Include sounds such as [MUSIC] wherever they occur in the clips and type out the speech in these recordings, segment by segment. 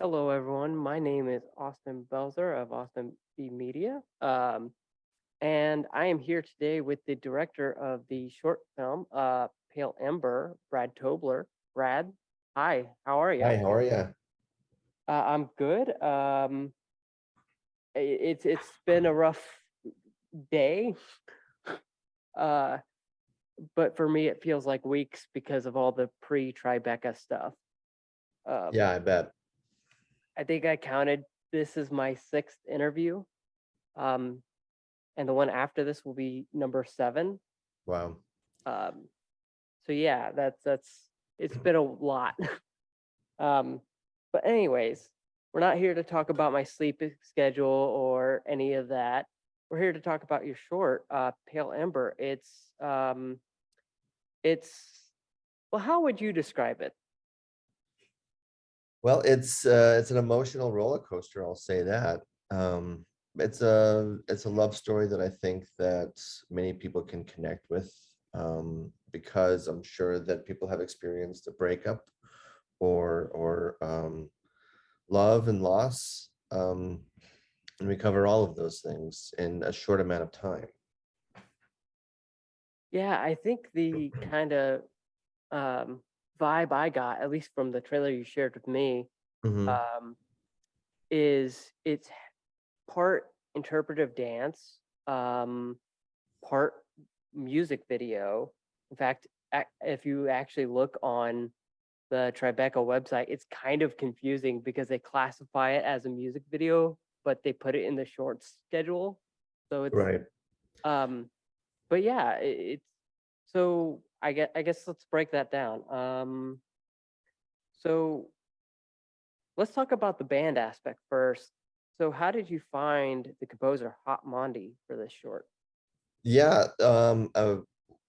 Hello, everyone. My name is Austin Belzer of Austin B Media. Um, and I am here today with the director of the short film, uh, Pale Ember, Brad Tobler. Brad, hi, how are you? Hi, how are you? Uh, I'm good. Um, it's it's been a rough day. Uh, but for me, it feels like weeks because of all the pre-Tribeca stuff. Um, Yeah, I bet. I think I counted this is my sixth interview. Um, and the one after this will be number seven. Wow. Um, so yeah, that's that's it's [CLEARS THROAT] been a lot. [LAUGHS] um, but anyways, we're not here to talk about my sleep schedule or any of that. We're here to talk about your short, uh, Pale Ember. It's um, it's well, how would you describe it? Well, it's uh, it's an emotional roller coaster. I'll say that. Um, it's a it's a love story that I think that many people can connect with um, because I'm sure that people have experienced a breakup or or um, love and loss. Um, and we cover all of those things in a short amount of time. Yeah, I think the [CLEARS THROAT] kind of um, vibe I got, at least from the trailer you shared with me, Mhm. um, is it's part interpretive dance, um, part music video. In fact, if you actually look on the Tribeca website, it's kind of confusing because they classify it as a music video, but they put it in the short schedule. So it's Right. um, but yeah, i it's so I get I guess let's break that down. Um, so let's talk about the band aspect first. So how did you find the composer Hot Mondi for this short? Yeah, um, uh,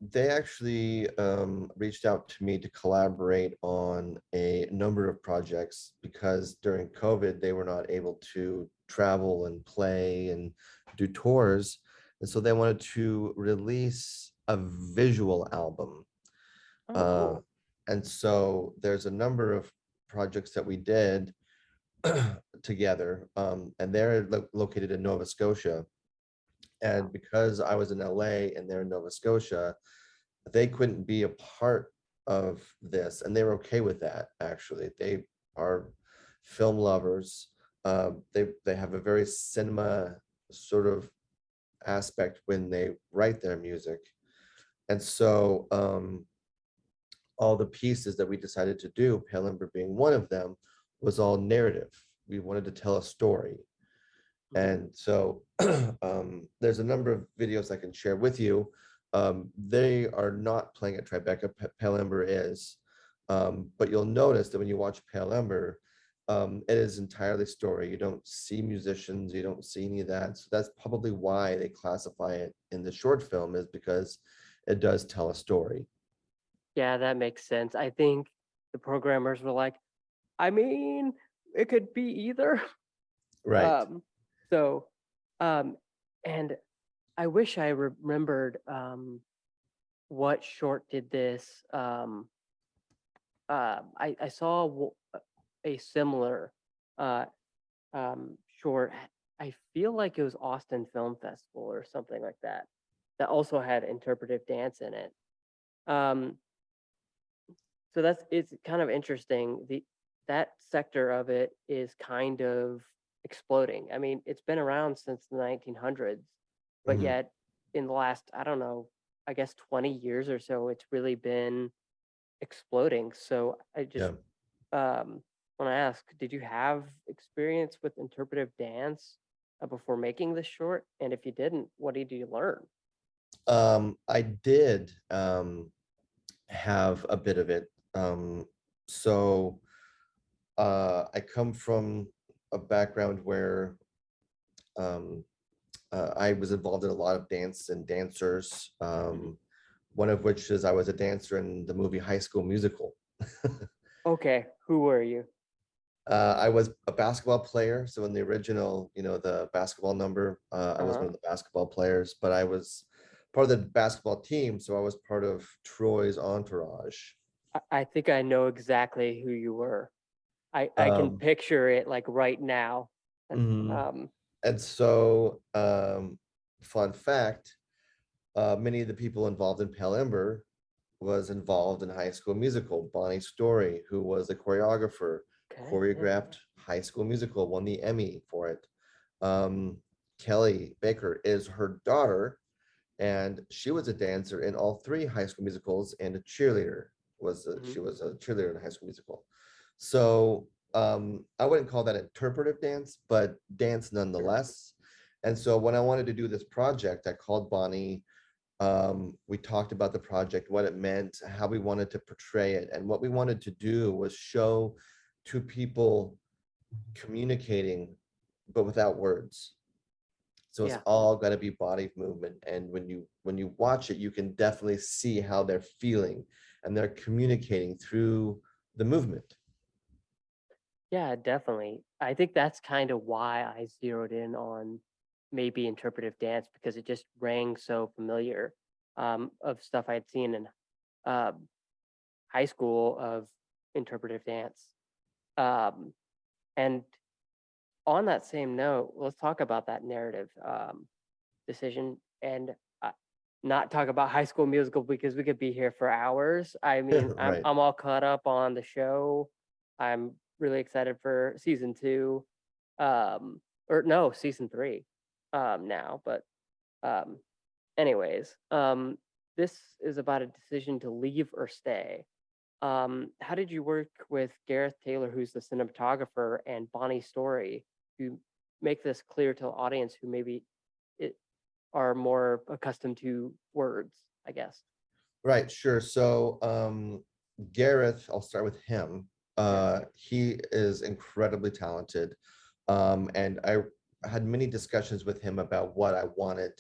they actually um, reached out to me to collaborate on a number of projects because during COVID, they were not able to travel and play and do tours. And so they wanted to release a visual album. Oh, Uh, and so there's a number of projects that we did [CLEARS THROAT] together, um, and they're lo- located in Nova Scotia. And because I was in LA and they're in Nova Scotia, they couldn't be a part of this, and they were okay with that, actually. They are film lovers. Um, they they have a very cinema sort of aspect when they write their music. And so um, all the pieces that we decided to do, Pale Ember being one of them, was all narrative. We wanted to tell a story. Mhm. And so [CLEARS THROAT] um, there's a number of videos I can share with you. Um, they are not playing at Tribeca, P- Pale Ember is. Um, but you'll notice that when you watch Pale Ember, um, it is entirely story. You don't see musicians, you don't see any of that. So that's probably why they classify it in the short film is because it does tell a story. Yeah, that makes sense. I think the programmers were like, I mean, it could be either. Right. Um, so, um, and I wish I remembered um, what short did this. Um, uh, I, I saw a similar uh, um, short. I feel like it was Austin Film Festival or something like that. That also had interpretive dance in it. Um, so that's it's kind of interesting. The that sector of it is kind of exploding. I mean, it's been around since the 1900s, but Mhm. yet in the last, I don't know, I guess 20 years or so, it's really been exploding. So I just um want to ask, did you have experience with interpretive dance uh, before making this short? And if you didn't, what did you learn? Um, I did um, have a bit of it. Um, so uh, I come from a background where um, uh, I was involved in a lot of dance and dancers. Um, one of which is I was a dancer in the movie High School Musical. [LAUGHS] Okay, who were you? Uh, I was a basketball player, so in the original, you know, the basketball number, uh, I was one Uh-huh. of the basketball players, but I was part of the basketball team, so I was part of Troy's entourage. I, I think I know exactly who you were. I, I can Um, picture it like right now. and, Mhm. Um, And so, um, fun fact, uh, many of the people involved in Pale Ember was involved in High School Musical. Bonnie Story, who was the choreographer, okay, choreographed High School Musical, won the Emmy for it. Um, Kelly Baker is her daughter, and she was a dancer in all three High School Musicals and a cheerleader. Was a, Mhm. she was a cheerleader in a High School Musical. So um, I wouldn't call that interpretive dance, but dance nonetheless. And so when I wanted to do this project, I called Bonnie. Um, we talked about the project, what it meant, how we wanted to portray it. And what we wanted to do was show two people communicating, but without words. So it's Yeah. all got to be body movement. And when you when you watch it, you can definitely see how they're feeling and they're communicating through the movement. Yeah, definitely. I think that's kind of why I zeroed in on maybe interpretive dance because it just rang so familiar um, of stuff I'd seen in uh, high school of interpretive dance. Um, and on that same note, let's talk about that narrative um, decision and uh, not talk about High School Musical because we could be here for hours. I [LAUGHS] mean, I'm, I'm all caught up on the show. I'm really excited for season two, um, or no, season three um, now. But um, anyways, um, this is about a decision to leave or stay. Um, how did you work with Gareth Taylor, who's the cinematographer, and Bonnie Story to make this clear to the audience who maybe it are more accustomed to words, I guess. Right, sure. So um Gareth, I'll start with him. Uh he is incredibly talented. Um and I had many discussions with him about what I wanted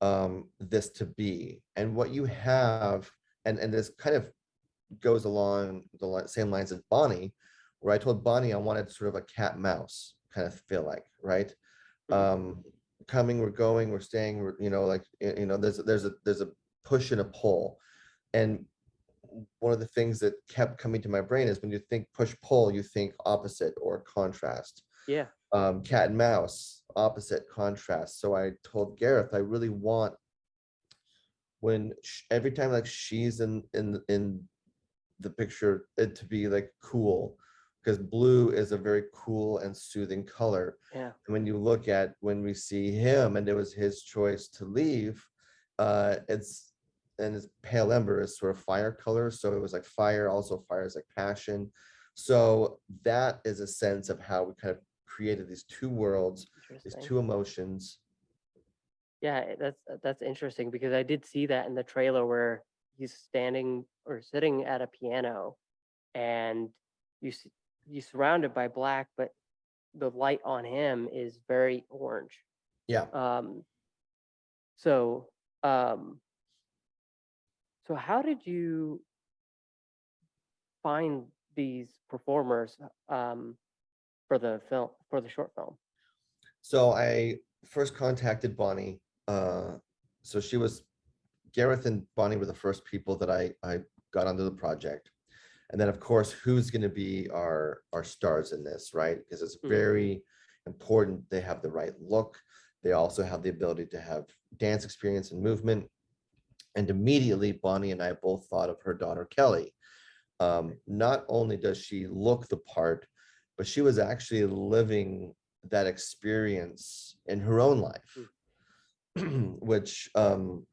um this to be. And what you have, and and this kind of goes along the same lines as Bonnie, where I told Bonnie I wanted sort of a cat mouse kind of feel like, right? Mhm. Um coming, we're going, we're staying, we're, you know, like, you know, there's a- there's a there's a push and a pull. And one of the things that kept coming to my brain is when you think push pull, you think opposite or contrast. Yeah. Um, cat and mouse, opposite contrast. So I told Gareth, I really want when sh- every time like she's in in in the picture, it to be like cool because blue is a very cool and soothing color. Yeah. And when you look at when we see him and it was his choice to leave, uh, it's and his pale ember is sort of fire color. So it was like fire, also fire is like passion. So that is a sense of how we kind of created these two worlds, these two emotions. Yeah, that's uh, that's interesting because I did see that in the trailer where he's standing or sitting at a piano, and you see you surrounded by black, but the light on him is very orange. Yeah. Um. So, um. So how did you find these performers um for the film for the short film? So I first contacted Bonnie. Uh, so she was Gareth and Bonnie were the first people that I I got onto the project. And then of course, who's going to be our our stars in this, right? Because it's Mhm. very important they have the right look. They also have the ability to have dance experience and movement. And immediately Bonnie and I both thought of her daughter Kelly. Um, not only does she look the part, but she was actually living that experience in her own life, [CLEARS THROAT] which um,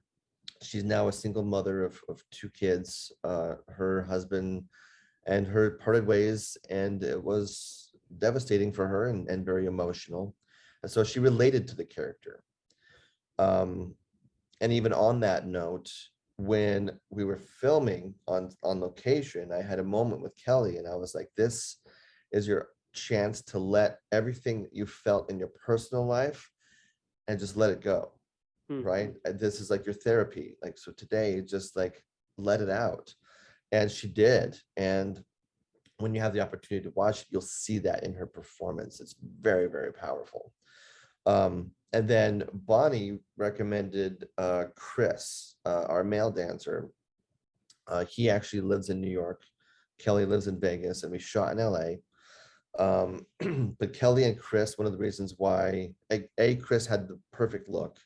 she's now a single mother of, of two kids. Uh, her husband and her parted ways, and it was devastating for her and, and very emotional. And so she related to the character. Um, and even on that note, when we were filming on on location, I had a moment with Kelly, and I was like, "This is your chance to let everything you felt in your personal life and just let it go." Mhm. right? Uh, This is like your therapy. Like, so today, just like let it out. And she did. And when you have the opportunity to watch it, you'll see that in her performance. It's very, very powerful. Um, and then Bonnie recommended uh, Chris, uh, our male dancer. Uh, he actually lives in New York. Kelly lives in Vegas, and we shot in LA. Um, [CLEARS THROAT] but Kelly and Chris, one of the reasons why, A, A, Chris had the perfect look.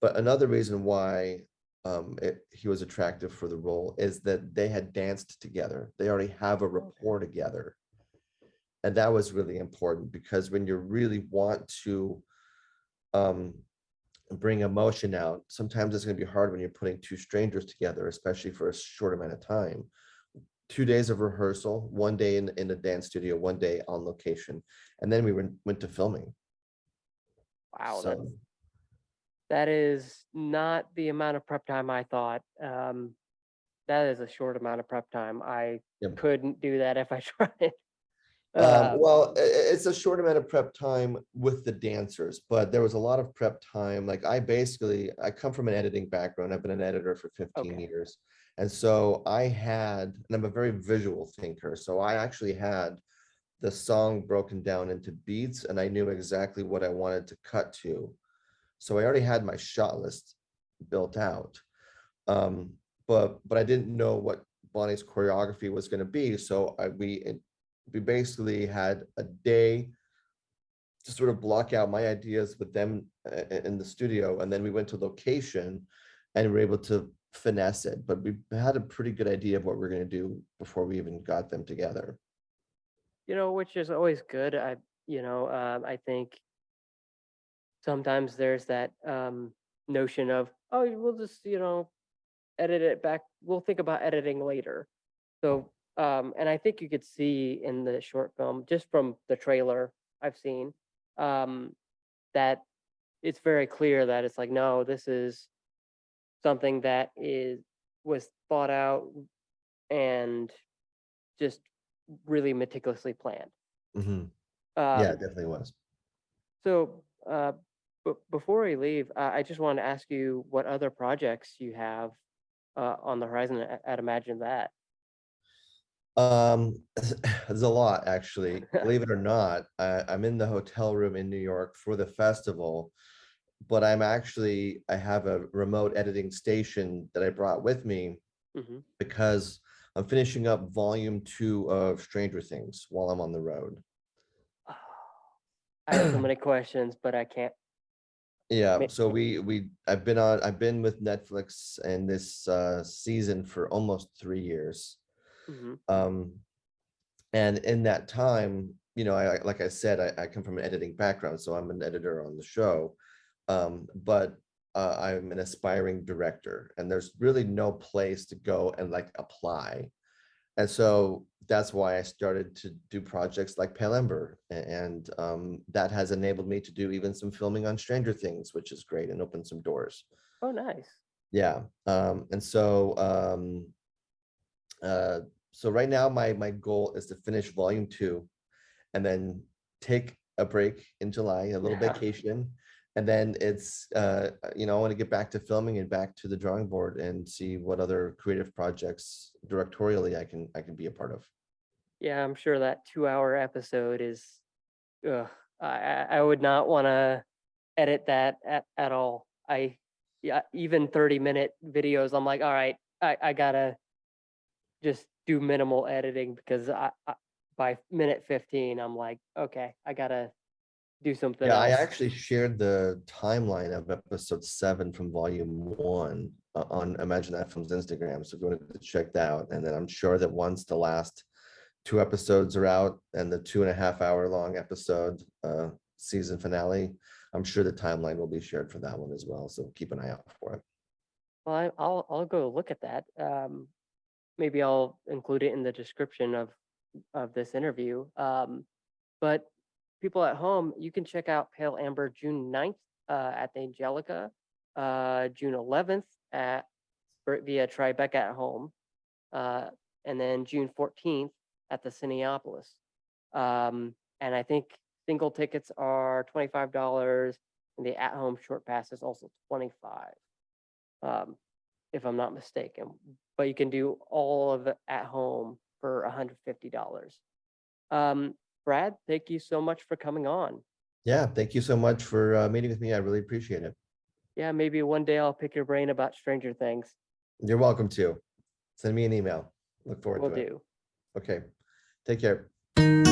But another reason why um, it, he was attractive for the role is that they had danced together. They already have a rapport together. And that was really important because when you really want to um, bring emotion out, sometimes it's gonna be hard when you're putting two strangers together, especially for a short amount of time. Two days of rehearsal, one day in, in the dance studio, one day on location, and then we went, went to filming. Wow, So, that is not the amount of prep time I thought. Um, that is a short amount of prep time. I Yep. couldn't do that if I [LAUGHS] tried. Um, Uh, well, i- i- it's a short amount of prep time with the dancers, but there was a lot of prep time. Like I basically, I come from an editing background. I've been an editor for fifteen Okay. years. And so I had, and I'm a very visual thinker, so I actually had the song broken down into beats and I knew exactly what I wanted to cut to. So I already had my shot list built out. Um, but, but I didn't know what Bonnie's choreography was gonna be, so I, we, we basically had a day to sort of block out my ideas with them uh, in the studio, and then we went to location and we were able to finesse it, but we had a pretty good idea of what we are gonna do before we even got them together. you know, which is always good. I, you know, um, I think sometimes there's that um, notion of, oh, we'll just, you know, edit it back. We'll think about editing later. So, um, and I think you could see in the short film, just from the trailer I've seen, um, that it's very clear that it's like, no, this is something that is was thought out and just really meticulously planned. Mhm. Yeah, it Um, definitely was. so, uh, before we leave, uh, I just want to ask you what other projects you have uh, on the horizon at, at Imagine That. Um, there's [LAUGHS] a lot, actually. [LAUGHS] Believe it or not, I, I'm in the hotel room in New York for the festival. But I'm actually, I have a remote editing station that I brought with me Mhm. because I'm finishing up volume two of Stranger Things while I'm on the road. I have so [CLEARS THROAT] many questions, but I can't. Yeah, Ma- so we, we, I've been on, I've been with Netflix and this uh season for almost three years. Mhm. Um, and in that time, you know, I, like I said, I, I come from an editing background, so I'm an editor on the show. Um, but uh, I'm an aspiring director and there's really no place to go and like apply. And so that's why I started to do projects like Pale Ember. And um, that has enabled me to do even some filming on Stranger Things, which is great and opened some doors. Oh, nice. Yeah, um, and so, um, uh, so right now, my, my goal is to finish volume two. And then take a break in July, a little Yeah. vacation. And then it's, uh, you know, I want to get back to filming and back to the drawing board and see what other creative projects directorially I can, I can be a part of. Yeah, I'm sure that two-hour episode is. Ugh, I I would not want to edit that at at all. I yeah, even 30-minute videos. I'm like, all right, I I gotta just do minimal editing because I, I by minute 15, I'm like, okay, I gotta do something Yeah, I actually shared the timeline of episode seven from volume one uh, on Imagine That Film's Instagram. So if you go to check that out. And then I'm sure that once the last two episodes are out and the two and a half hour long episode uh, season finale, I'm sure the timeline will be shared for that one as well. So keep an eye out for it. Well, I, I'll I'll go look at that. Um, maybe I'll include it in the description of of this interview. Um, but people at home, you can check out Pale Ember June 9th uh, at the Angelika, uh, June 11th at via Tribeca at home, uh, and then June 14th at the Cinépolis. Um, and I think single tickets are $25 and the at home short pass is also 25 um, if I'm not mistaken. But you can do all of it at home for $150. Um, Brad, thank you so much for coming on. Yeah, thank you so much for uh, meeting with me. I really appreciate it. Yeah, maybe one day I'll pick your brain about Stranger Things. You're welcome to. Send me an email. Look forward Will to it. Will do. Okay, take care.